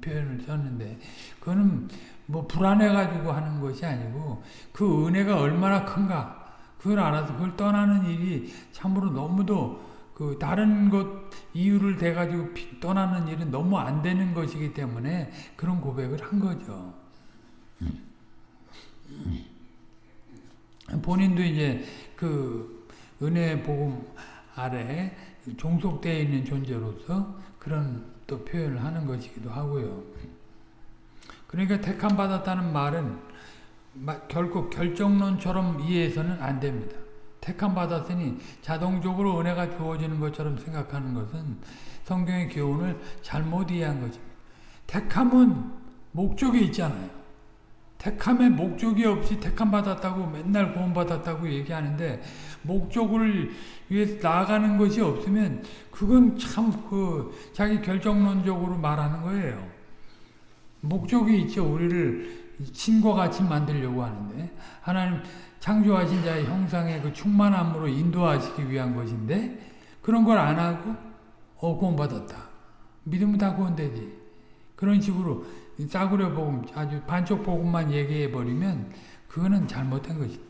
표현을 썼는데 그거는 뭐 불안해가지고 하는 것이 아니고 그 은혜가 얼마나 큰가 그걸 알아서 그걸 떠나는 일이 참으로 너무도 그 다른 것 이유를 대가지고 떠나는 일은 너무 안 되는 것이기 때문에 그런 고백을 한 거죠. 본인도 이제 그 은혜 복음 아래 종속되어 있는 존재로서 그런 또 표현을 하는 것이기도 하고요. 그러니까 택함 받았다는 말은 결코 결정론처럼 이해해서는 안 됩니다. 택함 받았으니 자동적으로 은혜가 주어지는 것처럼 생각하는 것은 성경의 교훈을 잘못 이해한 것입니다. 택함은 목적이 있잖아요. 택함에 목적이 없이 택함 받았다고 맨날 구원 받았다고 얘기하는데 목적을 위해서 나아가는 것이 없으면 그건 참 그 자기 결정론적으로 말하는 거예요. 목적이 있죠. 우리를 신과 같이 만들려고 하는데 하나님 창조하신 자의 형상의 그 충만함으로 인도하시기 위한 것인데 그런 걸 안 하고 어 구원 받았다. 믿으면 다 구원되지. 그런 식으로 싸구려 복음 아주 반쪽 복음만 얘기해 버리면 그거는 잘못된 것이다.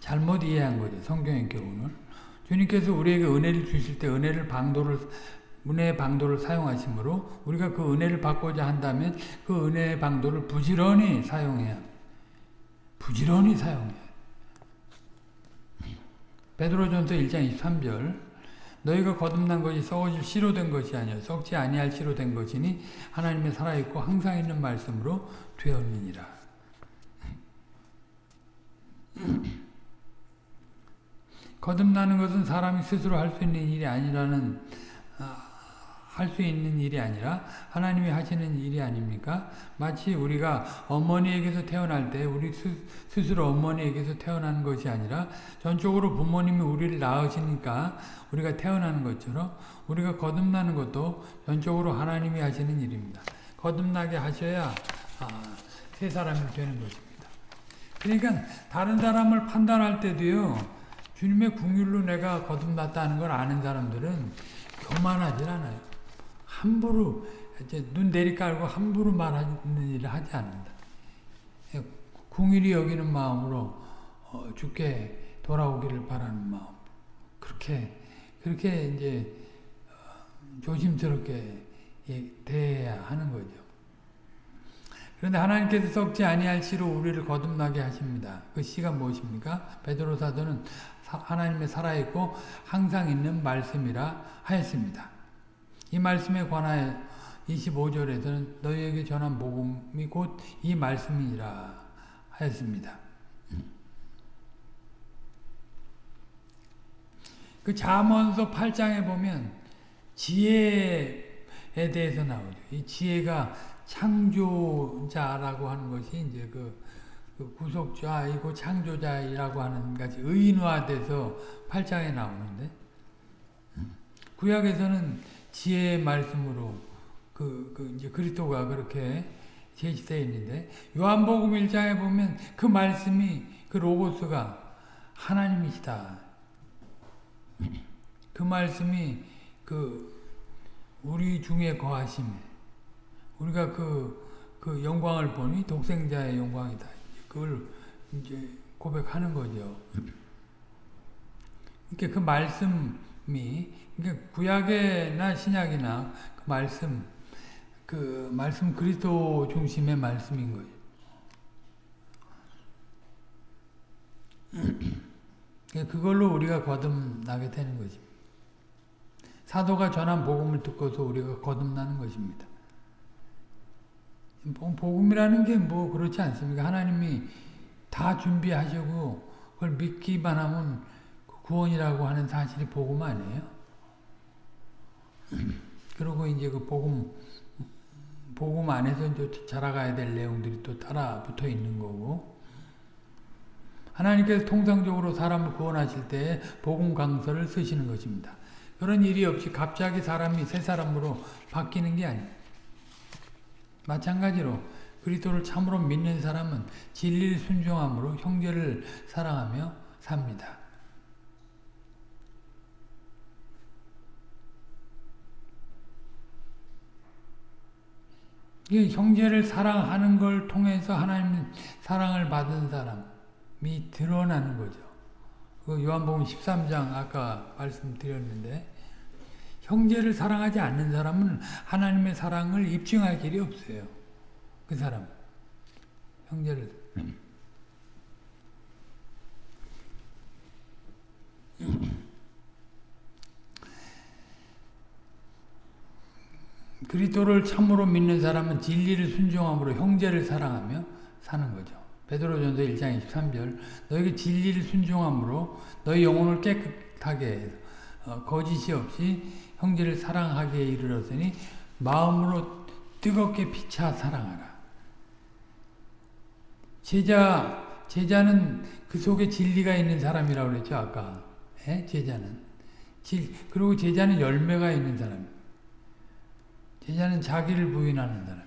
잘못 이해한 거죠. 성경의 교훈을. 주님께서 우리에게 은혜를 주실 때 은혜를 방도를 은혜의 방도를 사용하시므로 우리가 그 은혜를 받고자 한다면 그 은혜의 방도를 부지런히 사용해야 부지런히 사용해야 베드로전서 1장 23절 너희가 거듭난 것이 썩어질 씨로 된 것이 아니요 썩지 아니할 씨로 된 것이니 하나님의 살아있고 항상 있는 말씀으로 되었느니라. 거듭나는 것은 사람이 스스로 할 수 있는 일이 아니라는 할 수 있는 일이 아니라 하나님이 하시는 일이 아닙니까? 마치 우리가 어머니에게서 태어날 때 우리 스, 스로 어머니에게서 태어나는 것이 아니라 전적으로 부모님이 우리를 낳으시니까 우리가 태어나는 것처럼 우리가 거듭나는 것도 전적으로 하나님이 하시는 일입니다. 거듭나게 하셔야 아, 새 사람이 되는 것입니다. 그러니까 다른 사람을 판단할 때도요. 주님의 궁율로 내가 거듭났다는 걸 아는 사람들은 교만하지 않아요. 함부로 이제 눈 내리깔고 함부로 말하는 일을 하지 않는다. 궁일이 여기는 마음으로 어, 죽게 돌아오기를 바라는 마음. 그렇게 그렇게 이제 어, 조심스럽게 대해야 하는 거죠. 그런데 하나님께서 썩지 아니할 씨로 우리를 거듭나게 하십니다. 그 씨가 무엇입니까? 베드로 사도는 하나님의 살아있고 항상 있는 말씀이라 하였습니다. 이 말씀에 관하여 25절에서는 너희에게 전한 복음이 곧 이 말씀이라 하였습니다. 그 잠언서 8장에 보면 지혜에 대해서 나오죠. 이 지혜가 창조자라고 하는 것이 이제 그, 그 구속자이고 창조자이라고 하는 것이 의인화돼서 8장에 나오는데 구약에서는 지혜의 말씀으로 그, 그 이제 그리스도가 그렇게 제시되어 있는데 요한복음 1장에 보면 그 말씀이 그 로고스가 하나님이시다. 그 말씀이 그 우리 중에 거하심에 우리가 그, 그 영광을 보니 독생자의 영광이다. 그걸 이제 고백하는 거죠. 그러니까 그 말씀이 그러니까 구약이나 신약이나 그 말씀 그 말씀 그리스도 중심의 말씀인 거예요. 그걸로 우리가 거듭나게 되는 것입니다. 사도가 전한 복음을 듣고서 우리가 거듭나는 것입니다. 복음이라는 게 뭐 그렇지 않습니까? 하나님이 다 준비하시고 그걸 믿기만 하면 구원이라고 하는 사실이 복음 아니에요? 그리고 이제 그 복음, 복음 안에서 이제 자라가야 될 내용들이 또 따라 붙어 있는 거고. 하나님께서 통상적으로 사람을 구원하실 때 복음 강서를 쓰시는 것입니다. 그런 일이 없이 갑자기 사람이 새 사람으로 바뀌는 게 아니에요. 마찬가지로 그리스도를 참으로 믿는 사람은 진리를 순종함으로 형제를 사랑하며 삽니다. 형제를 사랑하는 걸 통해서 하나님 사랑을 받은 사람이 드러나는 거죠. 그 요한복음 13장 아까 말씀드렸는데 형제를 사랑하지 않는 사람은 하나님의 사랑을 입증할 길이 없어요. 그 사람 형제를 그리스도를 참으로 믿는 사람은 진리를 순종함으로 형제를 사랑하며 사는 거죠. 베드로전서 1장 23절 너에게 진리를 순종함으로 너희 영혼을 깨끗하게 해서 어, 거짓이 없이 형제를 사랑하게 이르렀으니 마음으로 뜨겁게 피차 사랑하라. 제자 제자는 그 속에 진리가 있는 사람이라고 그랬죠 아까 예? 제자는 질 그리고 제자는 열매가 있는 사람. 제자는 자기를 부인하는 사람.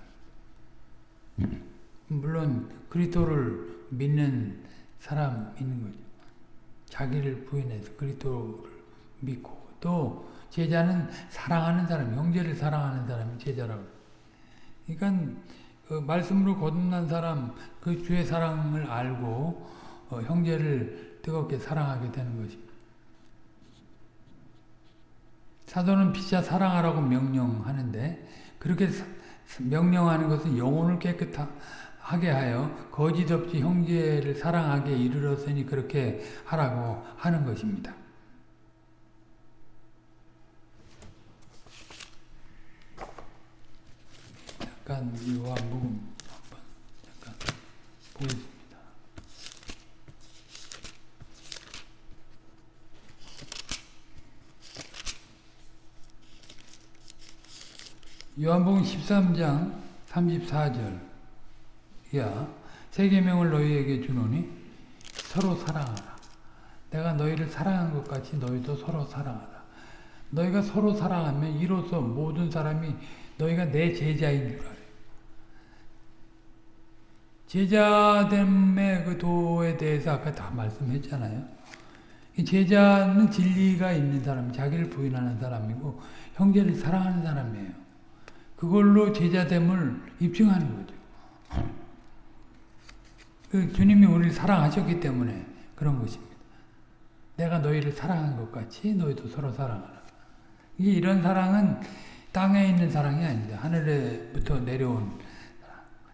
물론 그리스도를 믿는 사람 있는 거죠. 자기를 부인해서 그리스도를 믿고 또 제자는 사랑하는 사람, 형제를 사랑하는 사람이 제자라고. 그러니까 그 말씀으로 거듭난 사람, 그 주의 사랑을 알고 어, 형제를 뜨겁게 사랑하게 되는 것입니다. 사도는 피차 사랑하라고 명령하는데 그렇게 명령하는 것은 영혼을 깨끗하게 하여 거짓 없이 형제를 사랑하게 이르렀으니 그렇게 하라고 하는 것입니다. 잠깐 요한복음 잠깐 보겠습니다. 요한복음 13장 34절 야 세계명을 너희에게 주노니 서로 사랑하라. 내가 너희를 사랑한 것 같이 너희도 서로 사랑하라. 너희가 서로 사랑하면 이로써 모든 사람이 너희가 내 제자인 줄 알아요. 제자됨의 그 도에 대해서 아까 다 말씀했잖아요. 제자는 진리가 있는 사람, 자기를 부인하는 사람이고 형제를 사랑하는 사람이에요. 그걸로 제자됨을 입증하는 거죠. 그 주님이 우리를 사랑하셨기 때문에 그런 것입니다. 내가 너희를 사랑한 것 같이 너희도 서로 사랑하라. 이게 이런 사랑은 땅에 있는 사랑이 아니다. 하늘에부터 내려온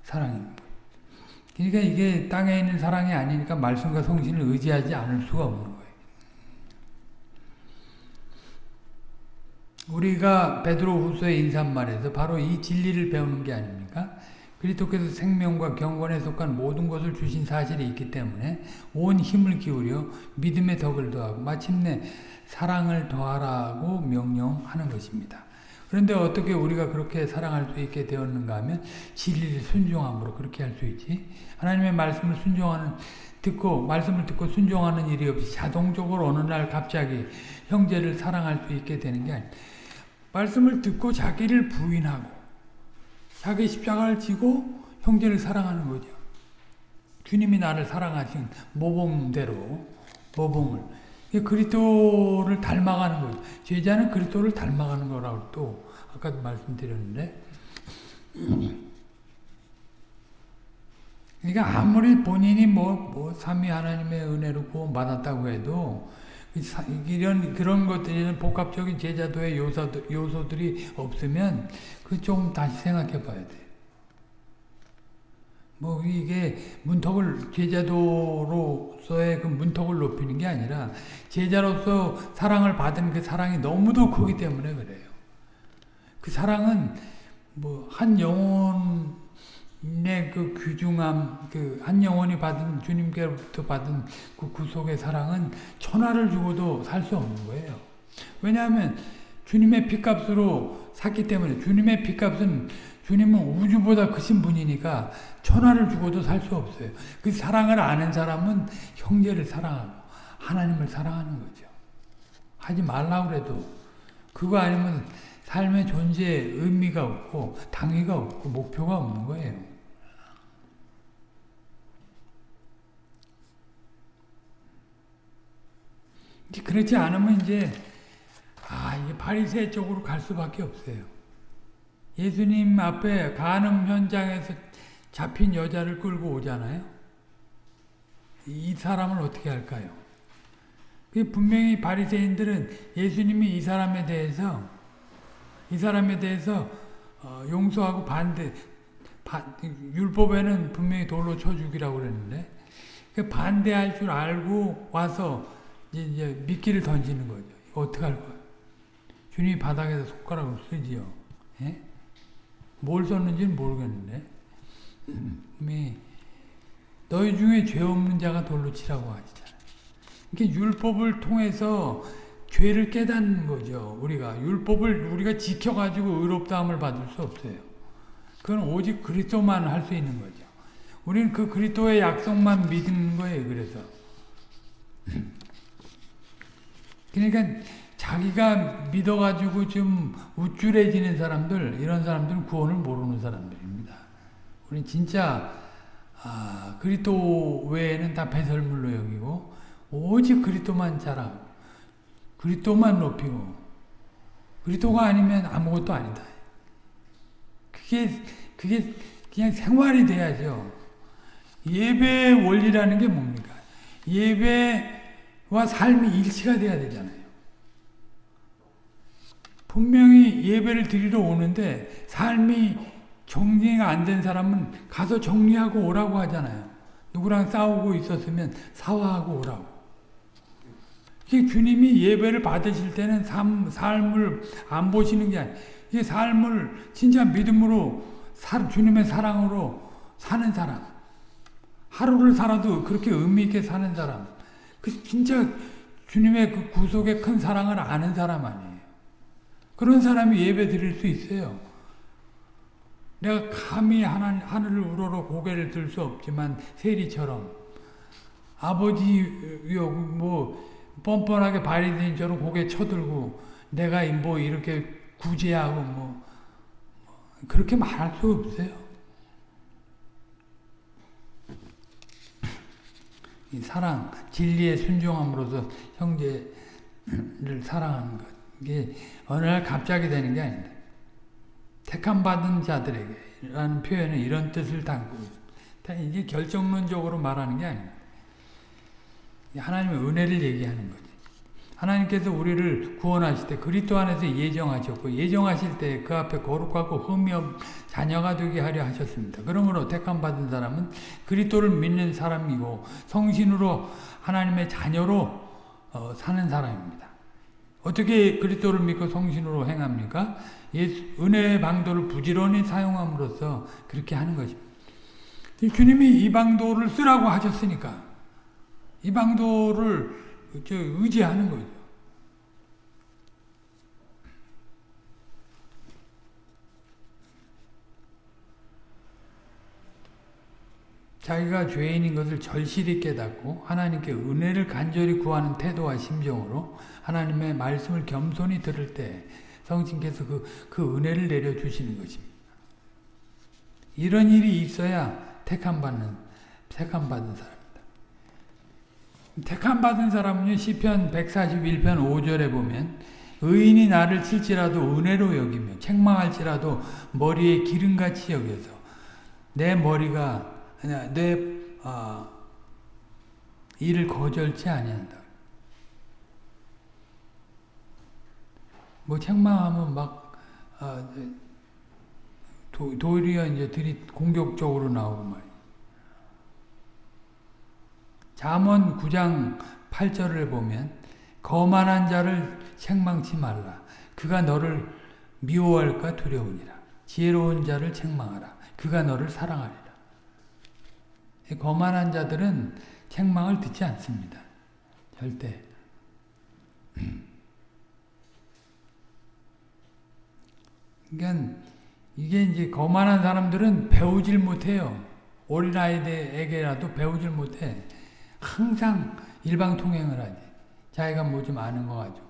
사랑입니다. 그러니까 이게 땅에 있는 사랑이 아니니까 말씀과 성신을 의지하지 않을 수가 없는 거예요. 우리가 베드로 후서의 인사말에서 바로 이 진리를 배우는 게 아닙니까? 그리스도께서 생명과 경건에 속한 모든 것을 주신 사실이 있기 때문에 온 힘을 기울여 믿음의 덕을 더하고 마침내 사랑을 더하라고 명령하는 것입니다. 그런데 어떻게 우리가 그렇게 사랑할 수 있게 되었는가 하면 진리를 순종함으로 그렇게 할 수 있지. 하나님의 말씀을 순종하는 듣고 말씀을 듣고 순종하는 일이 없이 자동적으로 어느 날 갑자기 형제를 사랑할 수 있게 되는 게 아니에요. 말씀을 듣고 자기를 부인하고 자기 십자가를 지고 형제를 사랑하는 거죠. 주님이 나를 사랑하신 모범대로 모범을 그리스도를 닮아가는 거죠. 제자는 그리스도를 닮아가는 거라고 또 아까도 말씀드렸는데 그러니까 아무리 본인이 뭐, 뭐 삼위 하나님의 은혜로 구원 받았다고 해도 이런 그런 것들이 복합적인 제자도의 요소들, 요소들이 없으면 그 좀 다시 생각해 봐야 돼. 뭐 이게 문턱을 제자도로서의 그 문턱을 높이는 게 아니라 제자로서 사랑을 받은 그 사랑이 너무도 크기 때문에 그래요. 그 사랑은 뭐 한 영혼의 그 귀중함, 그 한 영혼이 받은 주님께로부터 받은 그 구속의 사랑은 천하를 주고도 살 수 없는 거예요. 왜냐하면 주님의 피값으로 샀기 때문에 주님의 피값은 주님은 우주보다 크신 분이니까 천하를 죽어도 살 수 없어요. 그 사랑을 아는 사람은 형제를 사랑하고 하나님을 사랑하는 거죠. 하지 말라고 그래도 그거 아니면 삶의 존재에 의미가 없고 당위가 없고 목표가 없는 거예요. 그렇지 않으면 이제 아 이게 바리새 쪽으로 갈 수밖에 없어요. 예수님 앞에 간음 현장에서 잡힌 여자를 끌고 오잖아요. 이 사람을 어떻게 할까요? 분명히 바리새인들은 예수님이 이 사람에 대해서 이 사람에 대해서 어, 용서하고 반대 율법에는 분명히 돌로 쳐 죽이라고 그랬는데 그 반대할 줄 알고 와서 이제 미끼를 던지는 거죠. 어떻게 할 거야? 주님이 바닥에서 손가락을 쓰지요. 예? 뭘 썼는지는 모르겠는데 너희 중에 죄 없는 자가 돌로 치라고 하시잖아요. 이게 율법을 통해서 죄를 깨닫는 거죠. 우리가 율법을 우리가 지켜가지고 의롭다함을 받을 수 없어요. 그건 오직 그리스도만 할 수 있는 거죠. 우리는 그 그리스도의 약속만 믿는 거예요. 그래서 그러니까 자기가 믿어가지고 좀 우쭐해지는 사람들 이런 사람들은 구원을 모르는 사람들입니다. 우리 진짜 아, 그리스도 외에는 다 배설물로 여기고 오직 그리스도만 자라고 그리스도만 높이고 그리스도가 아니면 아무것도 아니다. 그게 그게 그냥 생활이 돼야죠. 예배의 원리라는 게 뭡니까? 예배 와 삶이 일치가 돼야 되잖아요. 분명히 예배를 드리러 오는데 삶이 정리가 안 된 사람은 가서 정리하고 오라고 하잖아요. 누구랑 싸우고 있었으면 사화하고 오라고. 주님이 예배를 받으실 때는 삶, 삶을 안 보시는 게 아니에요. 이 삶을 진짜 믿음으로 사, 주님의 사랑으로 사는 사람. 하루를 살아도 그렇게 의미 있게 사는 사람. 그 진짜 주님의 그 구속의 큰 사랑을 아는 사람 아니에요. 그런 사람이 예배 드릴 수 있어요. 내가 감히 하늘, 하늘을 우러러 고개를 들 수 없지만 세리처럼 아버지 뭐 뻔뻔하게 바리새인처럼 고개 쳐들고 내가 뭐 이렇게 구제하고 뭐 그렇게 말할 수 없어요. 이 사랑, 진리에 순종함으로써 형제를 사랑하는 것. 이게 어느 날 갑자기 되는 게 아니다. 택함 받은 자들에게라는 표현은 이런 뜻을 담고 있습니다. 이게 결정론적으로 말하는 게 아닙니다. 하나님의 은혜를 얘기하는 거지. 하나님께서 우리를 구원하실 때 그리스도 안에서 예정하셨고 예정하실 때 그 앞에 거룩하고 흠이 없 자녀가 되게 하려 하셨습니다. 그러므로 택함 받은 사람은 그리스도를 믿는 사람이고 성신으로 하나님의 자녀로 어, 사는 사람입니다. 어떻게 그리스도를 믿고 성신으로 행합니까? 예수, 은혜의 방도를 부지런히 사용함으로써 그렇게 하는 것입니다. 주님이 이 방도를 쓰라고 하셨으니까 이 방도를 의지하는 거죠. 자기가 죄인인 것을 절실히 깨닫고 하나님께 은혜를 간절히 구하는 태도와 심정으로 하나님의 말씀을 겸손히 들을 때 성신께서 그, 그 은혜를 내려주시는 것입니다. 이런 일이 있어야 택함받는, 택함받은 사람. 택함 받은 사람은요. 시편 141편 5절에 보면 의인이 나를 칠지라도 은혜로 여기며 책망할지라도 머리에 기름같이 여겨서 내 머리가 내 어, 일을 거절치 아니한다. 뭐 책망하면 막 어, 도, 도리어 이제 들이 공격적으로 나오고 말이야. 잠언 9장 8절을 보면 거만한 자를 책망치 말라. 그가 너를 미워할까 두려우니라. 지혜로운 자를 책망하라. 그가 너를 사랑하리라. 거만한 자들은 책망을 듣지 않습니다. 절대. 그러니까 이게 이제 거만한 사람들은 배우질 못해요. 어린아이들에게라도 배우질 못해. 항상 일방통행을 하지. 자기가 뭐 좀 아는 거 가지고.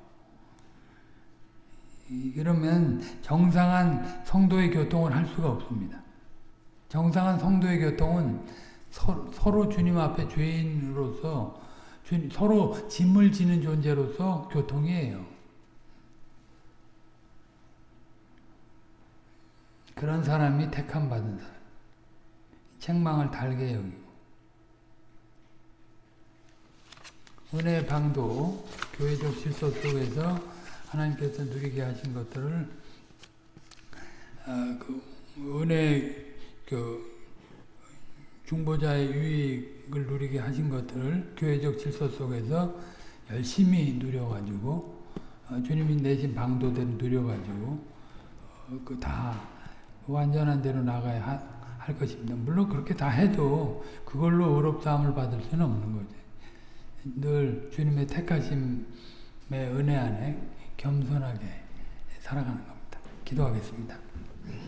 이- 그러면 정상한 성도의 교통을 할 수가 없습니다. 정상한 성도의 교통은 서로, 서로 주님 앞에 죄인으로서 주- 서로 짐을 지는 존재로서 교통이에요. 그런 사람이 택함 받은 사람. 책망을 달게 여기고. 은혜의 방도 교회적 질서 속에서 하나님께서 누리게 하신 것들을 아, 그 은혜 그 중보자의 유익을 누리게 하신 것들을 교회적 질서 속에서 열심히 누려가지고 어, 주님이 내신 방도대로 누려가지고 어, 그다 완전한 대로 나가야 하, 할 것입니다. 물론 그렇게 다 해도 그걸로 의롭다함을 받을 수는 없는 거죠. 늘 주님의 택하심의 은혜 안에 겸손하게 살아가는 겁니다. 기도하겠습니다.